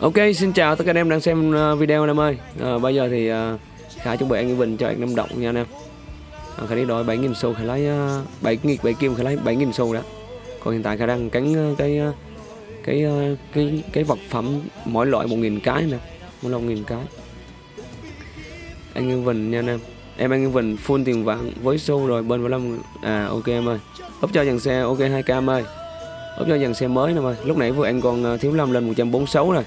Ok, xin chào tất cả anh em đang xem ờ, video anh em ơi. À, Bây giờ thì à, Khải chuẩn bị ăn cái bình cho anh năm động nha anh em. À, Khải đi đổi 7.000 xu Khải lấy uh, 7 nghịch 7 kim Khải lấy 7.000 xu đó. Còn hiện tại Khải đang cắn uh, cái uh, cái uh, cái cái vật phẩm mỗi loại 1.000 cái nè mỗi loại 1.000 cái. Anh Yên Vinh nha anh em. Em Anh Yên Vinh full tiền vạn với xu rồi bên 15 À ok em ơi. Úp cho dàn xe ok 2k em ơi. Úp cho dàn xe mới nè em ơi. Lúc nãy vừa anh còn uh, thiếu 5 lên 146 rồi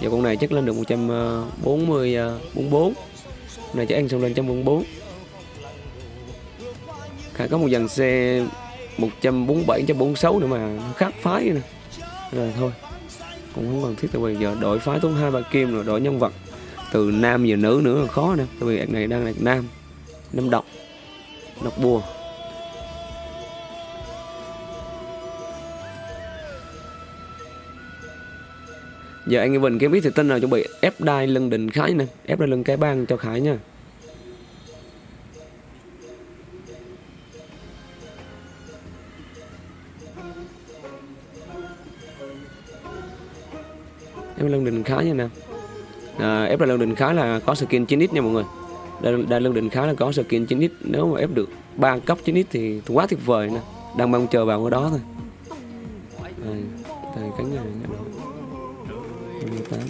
giờ con này chắc lên được 140 44 à, này chắc ăn xong lên 144 Khả có một dàn xe 147 146 nữa mà khác phái nè. Rồi thôi, cũng không cần thiết tại vì giờ đổi phái tốn hai ba kim rồi, đổi nhân vật từ nam về nữ nữa là khó nè. Tại vì này đang là nam nam độc độc bùa. Giờ anh Bình kiếm biết thì tin nào chuẩn bị ép đai lưng đỉnh khải nè ép đai lưng cái bang cho khải nha. Ép lưng đỉnh khái nha nè. À, ép đai lưng đỉnh khái là có skin 9x nha mọi người. Đai, đai lưng đỉnh khái là có skin 9x nếu mà ép được ba cấp 9x thì quá tuyệt vời nè. Đang mong chờ vào cái đó thôi. À, đây cánh này đó. 28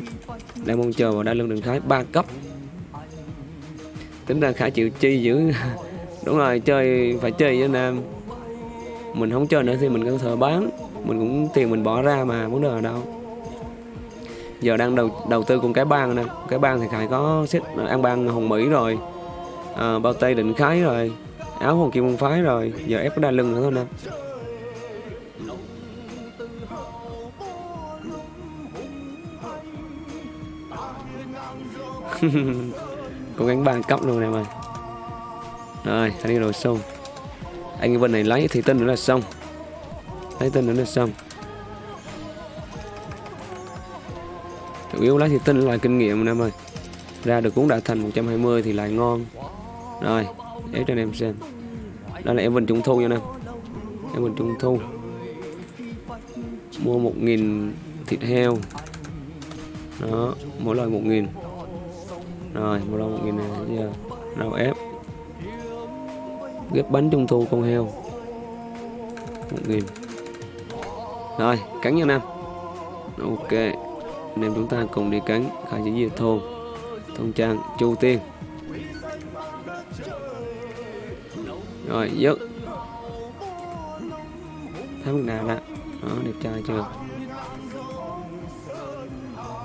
Đang mong chờ vào đa lưng đường thái 3 cấp. Tính ra khả chịu chi dữ. Đúng rồi chơi phải chơi với anh em. Mình không chơi nữa thì mình cần thể bán. Mình cũng tiền mình bỏ ra mà vấn đề ở đâu. Giờ đang đầu đầu tư cùng cái bang nè. Cái bang thì Khải có xích ăn bang Hồng Mỹ rồi. À, Bao tây định khái rồi. Áo hồng kim môn phái rồi. Giờ ép cái đa lưng nữa thôi nè. Có gánh ba cấp luôn em ơi rồi anh đi rồi, xong. Anh vân này lấy thì tinh nữa là xong. Lấy tinh nữa là xong. Chủ yếu lấy thì tinh là kinh nghiệm em ơi. Ra được cũng đã thành 120 thì lại ngon. Rồi, để cho anh em xem. Đó là em vân trung thu nha em. Em vân trung thu. Mua 1.000 thịt heo. Đó, mỗi loại 1.000 rồi, một đồng một nghìn này giờ nào ép. Ghép bánh trung thu con heo. Một nghìn. Rồi, cắn nha nam ok, anh em chúng ta cùng đi cắn khai chỉ diệt thôn. Thôn trang, chu tiên. Rồi, dứt. Thấy mức nào đó. Đó, đẹp trai chưa?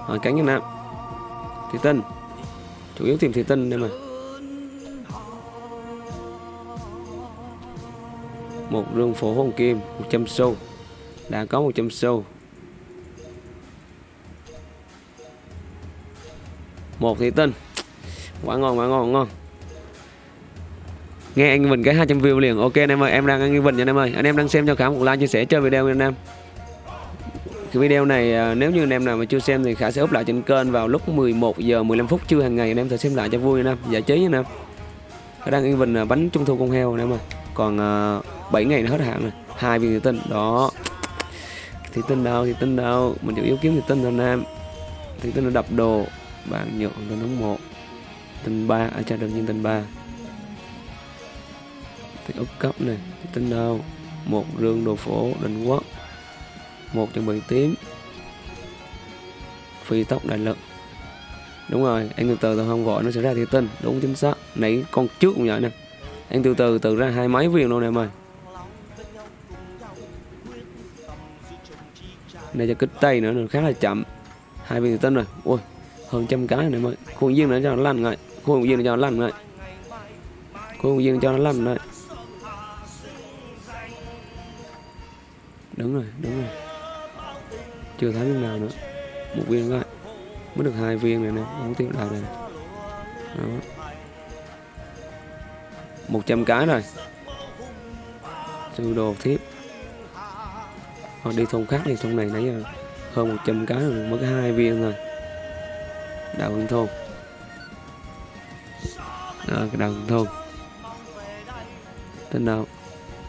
Rồi, cắn nha nam thì tinh chủ yếu tìm thủy tân đây mà. Một rương phổ hồng kim 100 xu đã có 100 xu một thủy tinh quá ngon quá ngon ngon. Nghe anh mình cái 200 view liền. Ok anh em ơi, em đang anh Vinh nha anh em ơi. Anh em đang xem cho cả một like chia sẻ chơi video nha anh em cái video này à, nếu như anh em nào mà chưa xem thì Khả sẽ up lại trên kênh vào lúc 11 giờ 15 phút trưa hàng ngày. Anh em thể xem lại cho vui nha. Giải trí nha em Khả đang yên bình à, bánh trung thu con heo anh em ơi còn à, uh, 7 ngày nữa hết hạn rồi. Hai viên thủy tinh. Đó. Thủy tinh đâu thì tinh đâu. Mình chủ yếu kiếm thủy tinh thôi nam thủy tinh nó đập đồ. Bạn nhượng tinh đúng một. Tinh ba. À cha đương nhiên tinh ba. Thì ốc cấp này thủy tinh đâu? Một rương đồ phổ đình quốc một chuẩn bị tím. Phi tốc đại lực. Đúng rồi, anh từ từ từ không vội, nó sẽ ra thì tinh. Đúng, chính xác. Nãy con trước cũng vậy nè. Anh từ từ từ ra hai mấy viên luôn em ơi. Này cho kích tay nữa, nó khá là chậm. Hai viên tinh rồi. Ui, hơn trăm cái này ơi. Khuôn viên nữa cho nó lăn rồi khuôn viên nữa cho nó lăn rồi khuôn viên cho nó lăn rồi đúng rồi đúng rồi chưa thấy viên nào nữa. Một viên thôi. Mới được hai viên này nè không tiêu đầu này đó. Một trăm cái rồi sư đồ thiếp. Hoặc đi thôn khác thì thôn này nãy giờ hơn 100 cái rồi mới có hai viên rồi đào hương thôn. À, cái đào hương thôn. Tên nào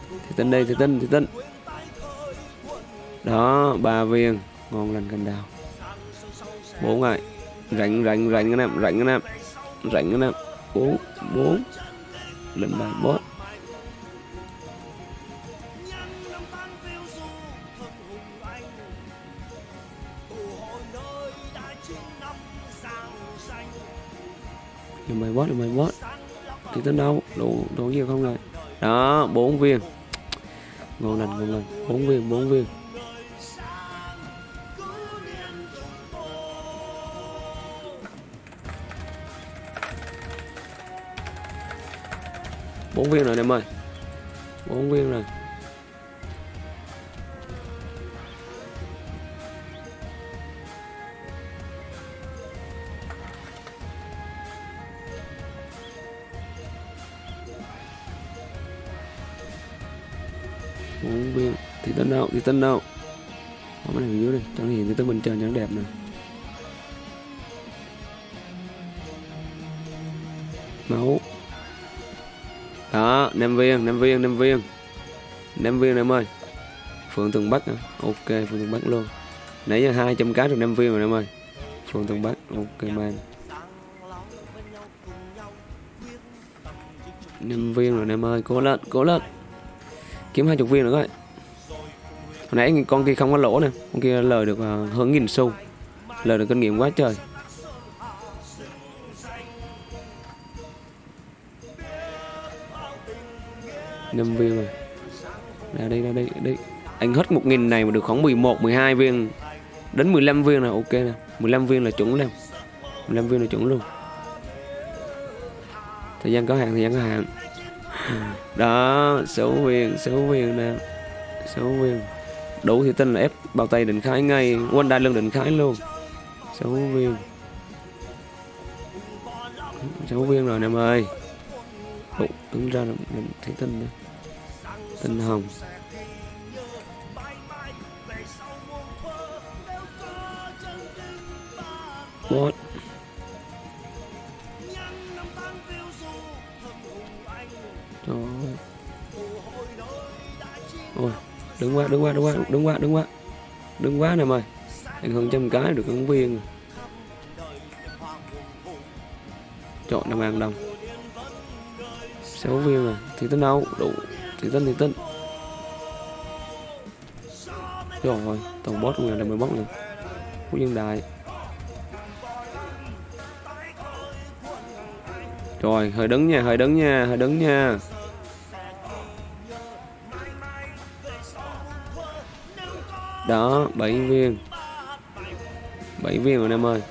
thì tên đây thì tên thì tên đó ba viên ngon lành cành đào. Bốn rồi rảnh rảnh rảnh anh em, rảnh anh em. Rảnh anh em. Bốn bốn. Lần bài bốn lần bài bot lần bài bot thì tới đâu? Đủ đủ nhiều không rồi. Đó, bốn viên. Ngon lành ngon lành bốn viên bốn viên. Bốn viên rồi em ơi. Bốn viên rồi. Bốn viên. Thì tân đâu thì tân đâu không cái này dưới đi chẳng hiện thì tân bình trần cho nó đẹp nè. Máu. Nam năm viên năm viên năm viên năm viên em ơi. Phượng tường bắc à? ok phượng tường bắc luôn. Nãy giờ hai trăm cá được năm viên rồi em ơi. Phượng tường bắc, ok man năm viên rồi em ơi, cố lên cố lên. Kiếm hai chục viên nữa coi. Hồi nãy con kia không có lỗ nè, con kia lời được à, hơn nghìn xu. Lời được kinh nghiệm quá trời. 5 viên rồi. Ra đây ra đây đây. Anh hết một nghìn này mà được khoảng 11 12 viên. Đến 15 viên là ok nè. 15 viên là chuẩn luôn 15 viên là chuẩn luôn. Thời gian có hạn, thời gian có hạn. Đó, số viên số viên nè. Số viên. Đủ thì tin là ép bao tay định khái ngay. Quên đai lưng định khái luôn. Số viên. Số viên rồi em ơi đủ đứng ra là mình thấy tin nữa tinh hồng What? Trời ơi. Ôi, đứng quá, đứng quá, đứng quá, đứng quá, đứng quá. Đứng quá nè mày. Anh hơn trăm cái được ứng viên. Chọn năm ngàn đồng. Sáu viên rồi, thì tính đâu, đủ, thì tính thì tính. Rồi ơi, toàn boss người là 11 nữa. Phú Dân Đại. Rồi, hơi đứng nha, hơi đứng nha, hơi đứng nha. Đó, 7 viên. 7 viên rồi em ơi.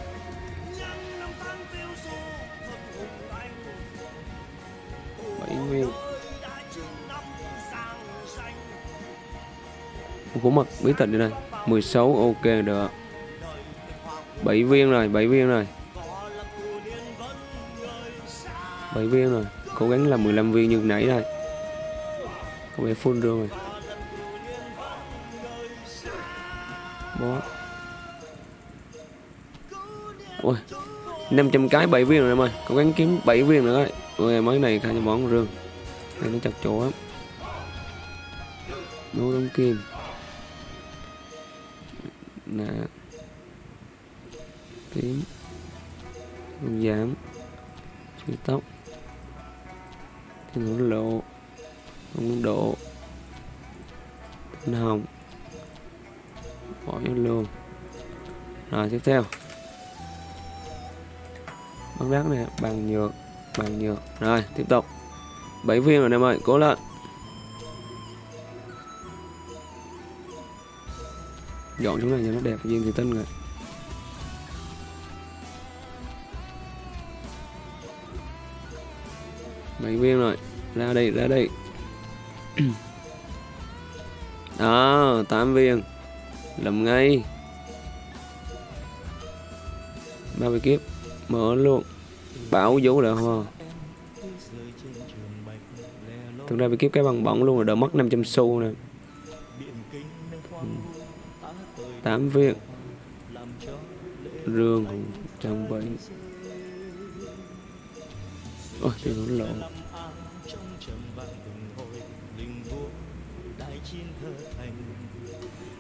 Của mật. Bí tịch đi đây. 16 ok, được. 7 viên rồi 7 viên rồi. 7 viên rồi. Cố gắng là 15 viên như nãy đây. Có vẻ full rồi. Bó. Ôi 500 cái 7 viên rồi em ơi. Cố gắng kiếm 7 viên nữa đấy ôi mấy này khai cho món rương. Này nó chặt chỗ lắm. Nấu đóng kim. Không độ. Tinh hồng bỏ vô luôn. Rồi, tiếp theo. Băng đá này bằng nhược bằng nhược. Rồi, tiếp tục. 7 viên rồi, em ơi, cố lên. Dọn chỗ này cho nó đẹp, viên thì tinh rồi. Bảy viên rồi, ra đây ra đây. đó 8 viên. Làm ngay. Ba mươi kiếp. Mở luôn. Bảo vũ là hoa thực ra bị kiếp cái bằng bỏng luôn rồi, đỡ mất 500 xu nè. Ừ. 8 viên. Rương trong bảy. Ôi thì nó lộ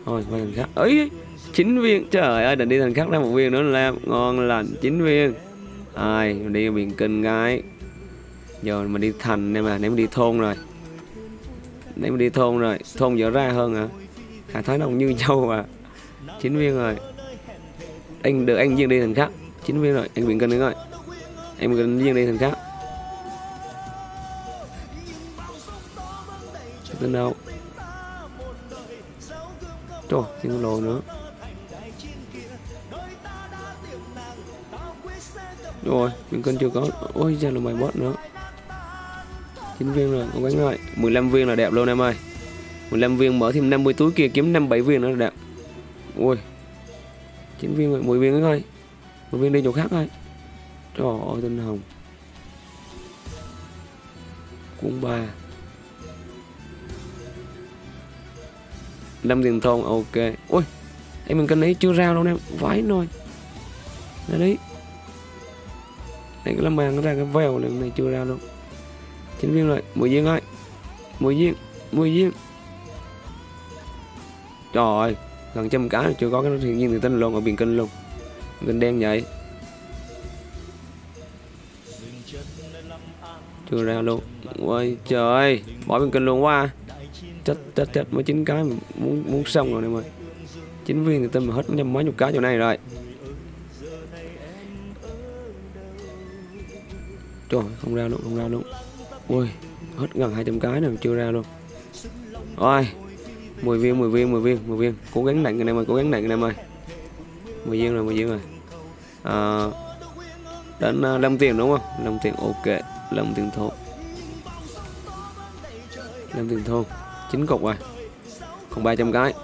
thôi qua thành khác ấy chín viên. Trời ơi định đi thành khác ra một viên nữa là ngon lành, chín viên. Ai mình đi biển kinh gái. Giờ mình đi thành nên mà nếu mình đi thôn rồi. Nếu mình đi thôn rồi, thôn dở ra hơn à Hà Thái cũng như châu à. Chín viên rồi. Anh, được, anh riêng đi thành khác chín viên rồi, anh biển kinh nữa rồi. Em cần riêng đi thành khác tên đâu? Trời, tiếng lô nữa. Rồi biển kinh chưa có. Ôi ra là bài bot nữa. 9 viên rồi, cố quánh rồi 15 viên là đẹp luôn em ơi. 15 viên mở thêm 50 túi kia kiếm 57 viên nữa là đẹp. Ui 9 viên rồi 10 viên nữa thôi. 10 viên đi chỗ khác thôi. Trời ơi tinh hồng. Cuốn ba. Năm tiền thôn ok. Ui em mình cần ấy chưa ra đâu em vãi nồi. Đây đấy. Này cái lâm màng nó ra cái vèo này, này chưa ra luôn chín viên rồi mười viên thôi mười viên mười viên. Trời ơi gần trăm cá chưa có cái thiên nhiên thì tinh luôn ở biển kinh luôn. Kinh đen vậy. Chưa ra luôn. Ôi trời ơi bỏ biển kinh luôn quá à chết chết chết mới chín cái muốn muốn xong rồi em ơi chín viên thì tin mà hết nhầm mấy chục cái chỗ này rồi. Trời không ra luôn không ra luôn. Ui hết gần 200 cái này chưa ra luôn. Rồi 10 viên 10 viên 10 viên 10 viên. Cố gắng nặng anh em ơi cố gắng nặng anh em ơi 10 viên rồi 10 viên rồi. À, đến uh, lâm tiền đúng không? 5 tiền ok. 5 tiền thôi lâm tiền thôn 9 cục rồi. Còn 300 cái.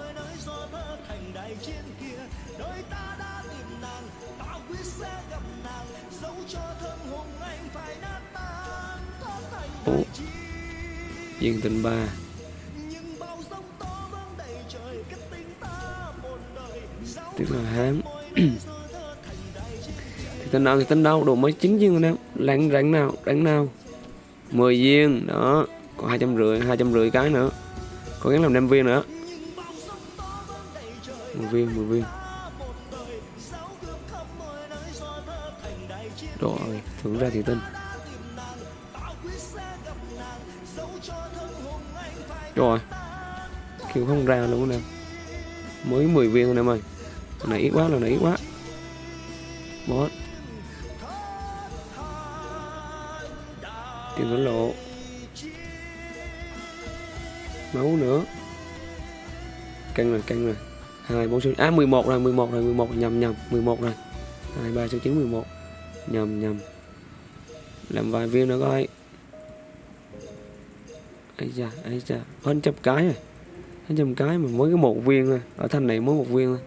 Ủa. Viên tình ba. Tức là hám. Thì tên nào thì tên đâu? Đồ mới chín viên rồi em Lạng rảnh nào? Rảnh nào? 10 viên Đó. Còn hai trăm rưỡi hai trăm rưỡi cái nữa. Có gắng làm đem viên nữa. 10 viên 10 viên. Rồi Thưởng ra thì tin. Rồi Kêu không ra luôn nè. Mới 10 viên thôi em ơi. Này ít quá, là này ít quá. Căng rồi, căng rồi hai bốn số À 11 rồi, 11 rồi, 11 nhầm nhầm. 11 rồi. 2, 3, 6, 9, 11 Nhầm nhầm. Làm vài viên nữa coi. Ấy da ấy da. Hơn trăm cái rồi. Hơn trăm cái mà mới có một viên thôi. Ở thanh này mới một viên thôi.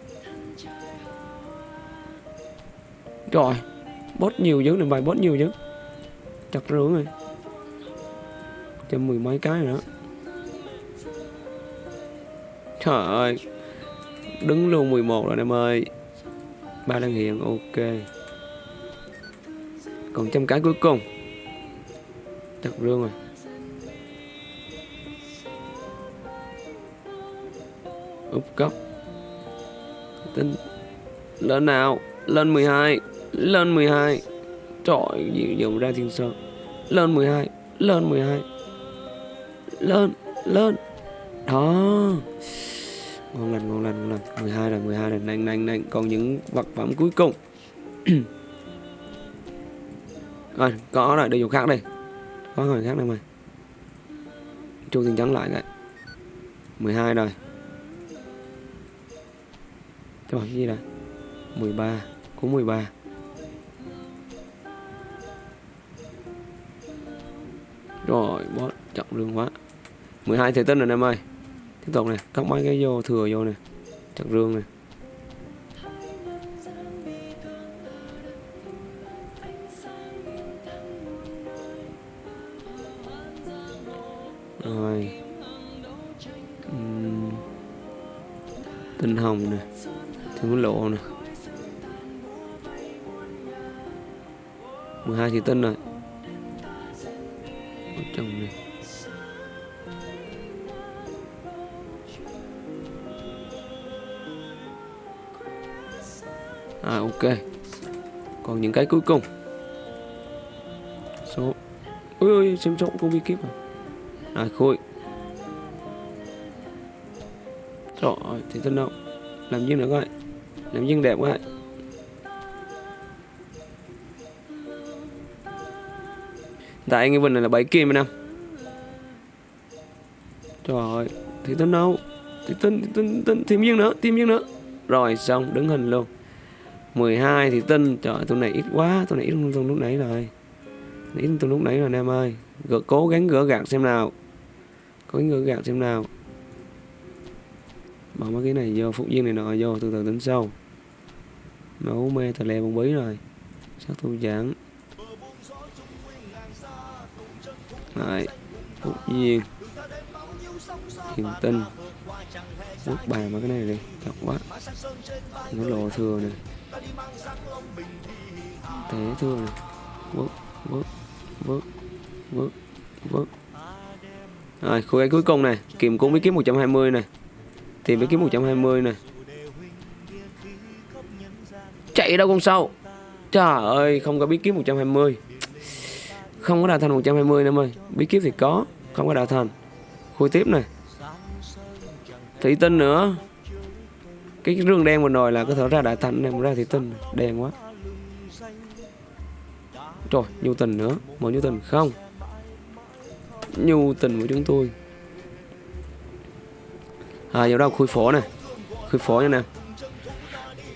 Rồi. Bot nhiều dữ này bài bot nhiều dữ. Chặt rưỡi rồi. Trăm mười mấy cái rồi đó trời ơi. Đứng luôn 11 rồi em ơi. Ba đăng hiện ok. Còn trăm cái cuối cùng. Chặt rương rồi. Úp cấp Tính lên nào. Lên 12 lên 12 trời gì dùng ra thiên sơn. Lên 12 lên 12 lên lên. Đó ngon lành ngon lành ngon lành. 12 lần 12 lần nhanh nhanh nhanh còn những vật phẩm cuối cùng. À, có lại đồ dùng khác đây. Có người khác đây mày. Chu tình trắng lại cái 12 rồi. Cái cái gì đây? 13 Có 13 Rồi bó chậm lương quá. 12 thể tinh rồi em ơi Tiếp tục này Cắt mấy cái vô, thừa vô nè, Chặt rương này Rồi. Uhm. Tinh hồng nè Thương lộ nè. 12 thì tinh rồi. Chồng này ok. Còn những cái cuối cùng. Số ôi ôi xem trọng không bị kíp à? À khôi. Trời thì thân đâu làm gì nữa coi. Làm gì đẹp quá. Tại anh Vinh này là bảy kim anh em. Trời ơi thì tân đâu thì tin, tân tân thêm riêng nữa thêm riêng nữa. Rồi xong đứng hình luôn. 12 thì tin trời ơi, tụi này ít quá tụi này ít hơn lúc nãy rồi. Ít hơn lúc nãy rồi anh em ơi. Gỡ, cố gắng gỡ gạt xem nào. Cố gắng gỡ gạt xem nào. Bỏ mấy cái này vô phục viên này nọ vô từ từ tính sâu máu mê tà lè bông bí rồi. Sát thu giảng? Đấy, phúc viên hiền tinh quốc bài mấy cái này đi chọc quá. Nó lộ thừa này thế thừa này vứt vứt vứt vứt rồi khu cái cuối cùng này kiếm cũng mới kiếm 120 này. Thì mới kiếm 120 này. Chạy đâu con sâu? Trời ơi, không có bí kiếm 120 không có đào thành 120 em ơi bí kíp thì có, không có đào thành. Khui tiếp này. Thủy tinh nữa cái rương đen vừa rồi là có thể ra đại thành này ra thì tinh đen quá. Rồi nhu tình nữa. Một nhu tình không. Nhu tình của chúng tôi. À giờ đâu? Khui phổ này. Khui phổ nha nè.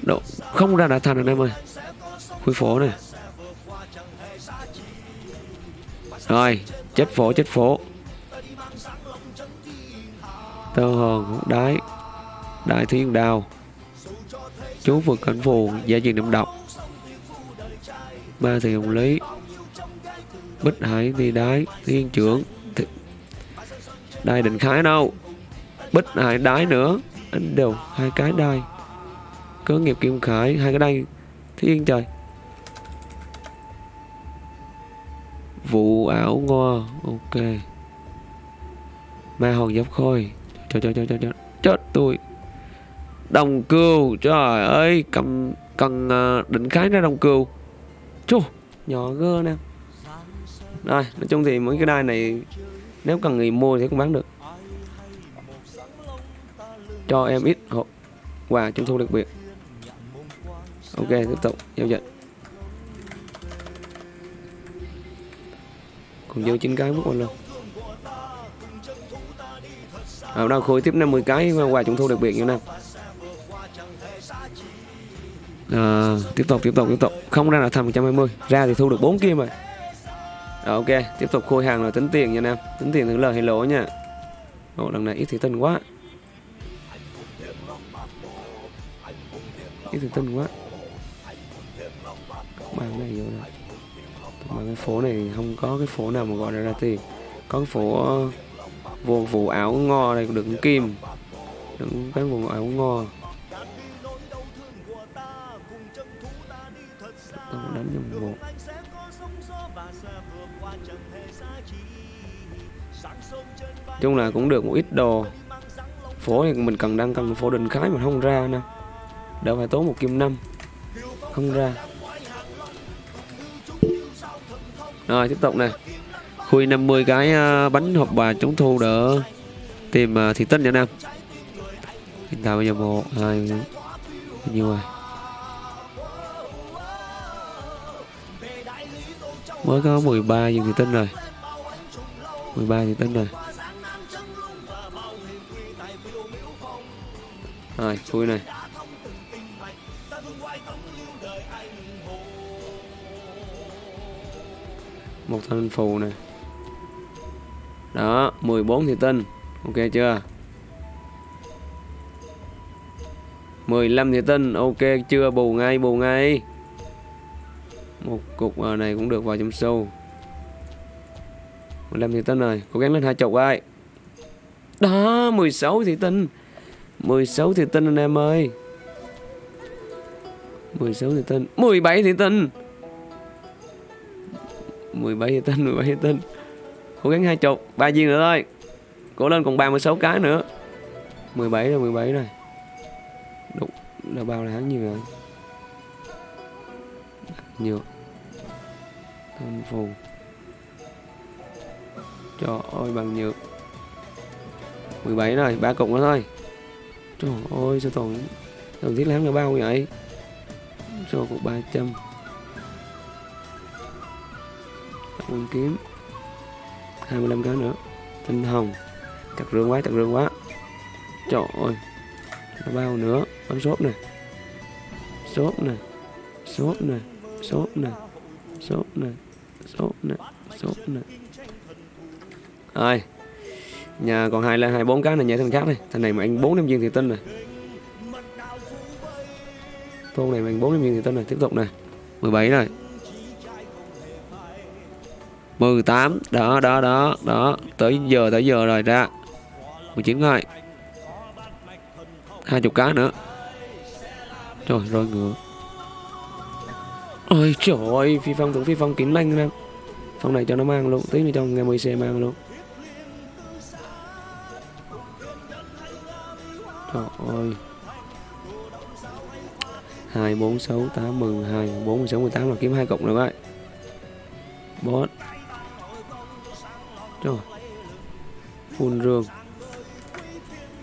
Độ, không ra đại thành anh em ơi. Khui phổ này rồi chết phổ chết phổ. Tơ hồn đái đại thiên đào chú vượt cảnh phù gia truyền niệm độc. Ba thì hồng lý. Bích hải đi đái thiên trưởng. Thì... đai định khái đâu? Bích hải đái nữa. Anh đều hai cái đai. Cớ nghiệp kim khải, hai cái đai. Thiên trời. Vụ ảo ngo ok. Ma hồn dốc khôi. Cho cho cho cho cho. Chết tôi đồng cừu, trời ơi, cầm, cần à, định khái ra đồng cừu. Chú nhỏ gơ nè. Rồi, nói chung thì mấy cái đai này nếu cần người mua thì cũng bán được. Cho em ít hộp quà trung thu đặc biệt. Ok, tiếp tục, giao dịch. Còn dư chín cái mất quên luôn. À, Ở đâu khối tiếp 50 cái quà trung thu đặc biệt như nào à, tiếp tục tiếp tục tiếp tục. Không ra là thành 120 ra thì thu được 4 kim rồi. À, ok. Tiếp tục khôi hàng rồi. Tính tiền nha nam tính tiền thử lời hay lỗ nha. Ồ, lần này ít thì tinh quá. Ít thì tinh quá. Bàn này vô rồi mà cái phố này không có cái phố nào mà gọi là ra tiền. Có cái phố ờ, vô vụ áo ngo đây đựng kim. Đựng cái vụ áo ngo chung là cũng được một ít đồ. Phố thì mình cần đang cần phố định khái mà không ra nè. Đỡ phải tốn một kim năm. Không ra. Rồi tiếp tục nè. Khui 50 cái à, bánh hộp bà chống thu đỡ. Tìm uh, thị tinh nha nam. Hiện tại bây giờ một hai bao nhiêu rồi mới có 13 viên thị tinh rồi. 13 thị tinh rồi. Rồi vui này. Một thanh phù này đó 14 thị tinh ok chưa? 15 thị tinh ok chưa? Bù ngay bù ngay một cục ờ, này cũng được vào trong sâu 15 thị tinh rồi cố gắng lên hai chục ai? Đó 16 thị tinh 16 thị tinh anh em ơi. 16 thị tinh 17 thị tinh 17 thị tinh 17 thị tinh cố gắng hai chục, ba viên nữa thôi. Cố lên còn 36 cái nữa. 17 rồi 17 rồi. Đúng, là bao là hắn nhiều rồi nhiều. Thanh phù. Trời ơi bằng nhược. 17 rồi, ba cục nữa thôi. Trời ơi sao toàn Toàn thiết lắm là bao vậy? Cho cục 300 Quân kiếm. 25 cái nữa. Tinh hồng. Chặt rương quá, chặt rương quá. Trời ơi Nó bao nữa. Bấm shop nè. Shop nè. Shop nè. Shop nè. Shop nè. Sốt nè Sốt nè. Rồi, Nhà còn hai là hai bốn cái này nhảy thằng khác này Thằng này mà anh bốn năm viên thì tinh này Thôn này mình bốn năm viên thì tinh này Tiếp tục này 17 rồi. 18 Đó đó đó đó. Tới giờ tới giờ rồi ra 19 rồi. Hai chục cá nữa. Trời rồi ngựa. Ôi trời ơi Phi phong tưởng phi phong kín lanh em Phong này cho nó mang luôn Tí nữa cho nghe 10 xe mang luôn. Trời ơi. 2, 4, 6, 8, 12, 4, 16, 18 là kiếm hai cộng rồi vậy Boss Trời. Phun rương.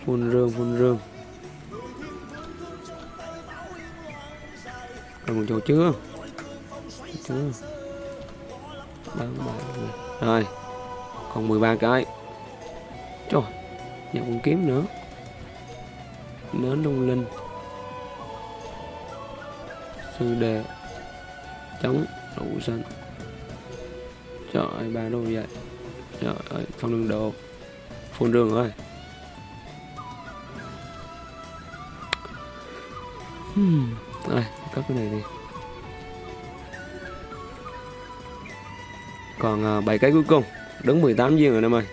Phun rương, phun rương. Còn một chỗ chưa chưa Bán bài Rồi Còn 13 cái. Trời Nhận con kiếm nữa. Nến lung linh. Sư đề Chống Đủ xanh Trời ơi ba đô vậy. Trời ơi phong đường đồ. Phun đường rồi hmm. Rồi cấp cái này đi Còn à, uh, 7 cái cuối cùng Đứng 18 viên rồi em ơi.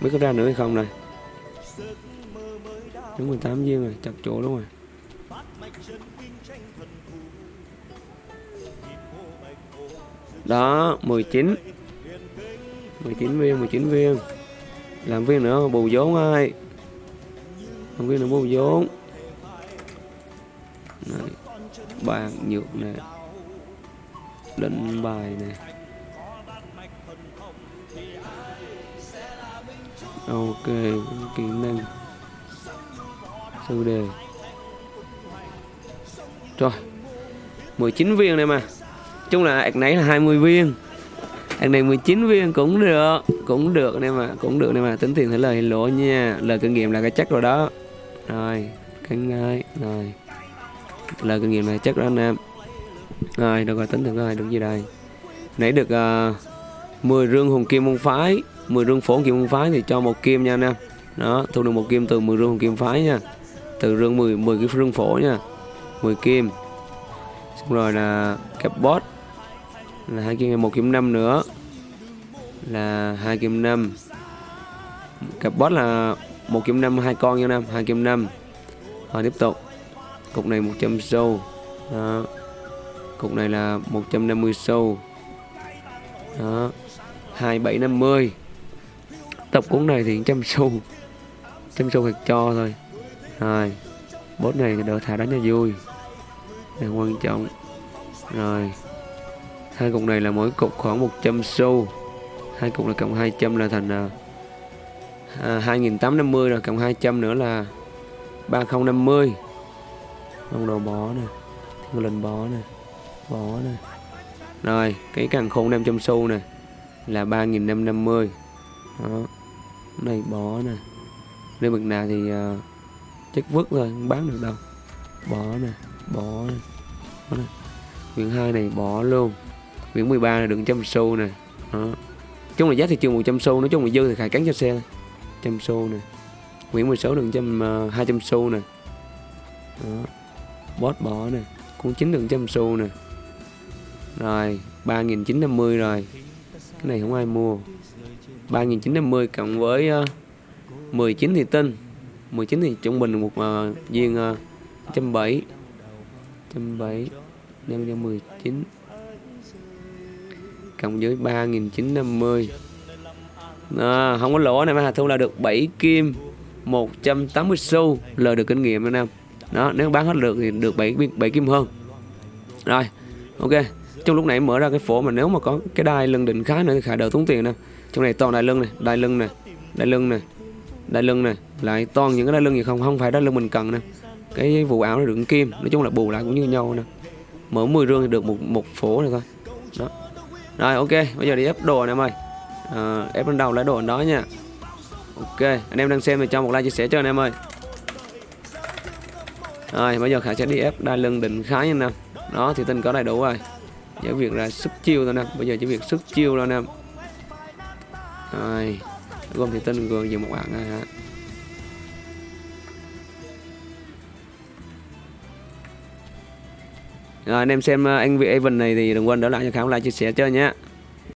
Mới có ra nữa hay không đây? Đứng 18 viên rồi Chặt chỗ luôn rồi. Đó 19 19 viên 19 viên. Làm viên nữa bù vốn ai Làm viên nữa bù vốn. Này. Bàn nhược nè. Định bài nè. Ok Kỹ năng Sư đề. Rồi 19 viên này mà. Chung là ạc nãy là 20 viên. Ạc này 19 viên cũng được cũng được này mà cũng được này mà. Tính tiền thấy lời lỗ nha. Lời kinh nghiệm là cái chắc rồi đó. Rồi cánh ngay rồi. Lời kinh nghiệm này chắc đó anh em. Rồi được rồi tính được rồi được gì đây? Nãy được ờ, uh, 10 rương hùng kim môn phái. 10 rương phổ kim phái thì cho một kim nha anh em. Đó, thu được một kim từ 10 rương kim phái nha. Từ rương 10 10 cái rương phổ nha. 10 kim. Xong rồi là kẹp boss là hai kim một kim năm nữa. Là hai kim năm. Cặp boss là một kim năm, hai con nha năm hai kim năm. Rồi tiếp tục. Cục này 100 sâu. Đó. cục này là 150 sâu. Đó. 2750 tập cuốn này thì trăm xu. Trăm xu hạt cho thôi. Rồi bốt này đỡ thả đánh cho vui. Là quan trọng. Rồi hai cục này là mỗi cục khoảng 100 xu. Hai cục là cộng 200 là thành à, à 2850 rồi cộng 200 nữa là 3050 Ông đồ bó nè Thiên linh bó nè Bó nè. Rồi cái càng khôn 500 xu nè Là 3550 Đó. Này bò nè. Nếu bực nào thì uh, Chất vứt thôi không bán được đâu. Bó nè Bó nè. Bó nè. Quyển hai này bỏ luôn. Quyển 13 là đựng trăm xu nè. Đó. Chung là giá thị trường 100 xu Nói chung là dư thì khải cắn cho xe trăm xu nè. Quyển 16 đựng trăm ờ, hai trăm xu nè. Đó. bót bỏ nè. Cuốn chín đựng trăm xu nè. Rồi 3.950 rồi. Cái này không ai mua. 3950 cộng với ờ, uh, 19 thì tinh 19 thì trung bình một uh, viên uh, 170 170 nhân cho 19 cộng với 3950 à, không có lỗ này mà thu là được 7 kim 180 xu lời được kinh nghiệm anh em. Đó nếu bán hết được thì được 7 7 kim hơn. Rồi ok. Trong lúc nãy mở ra cái phổ mà nếu mà có cái đai lần định khá nữa thì khả đỡ tốn tiền nè trong này toàn đai lưng này đai lưng này đai lưng này đai lưng này. Lại toàn những cái đai lưng gì không? Không phải đai lưng mình cần nè. Cái vụ áo này đựng kim. Nói chung là bù lại cũng như nhau nè. Mở 10 rương thì được một một phố này thôi. Đó. Rồi ok. Bây giờ đi ép đồ anh em ơi. À, ép lên đầu lấy đồ đó nha. Ok. Anh em đang xem thì cho một like chia sẻ cho anh em ơi. Rồi bây giờ khả sẽ đi ép đai lưng định khá nha nè đó thì tin có đầy đủ rồi. Chỉ việc là sức chiêu thôi nè. Bây giờ chỉ việc sức chiêu thôi nè rồi, gom thì tin gồm dùng một bạn này hả? Rồi, anh em xem ờ, anh vị Evan này thì đừng quên đỡ lại cho Khảo like chia sẻ chơi nhé.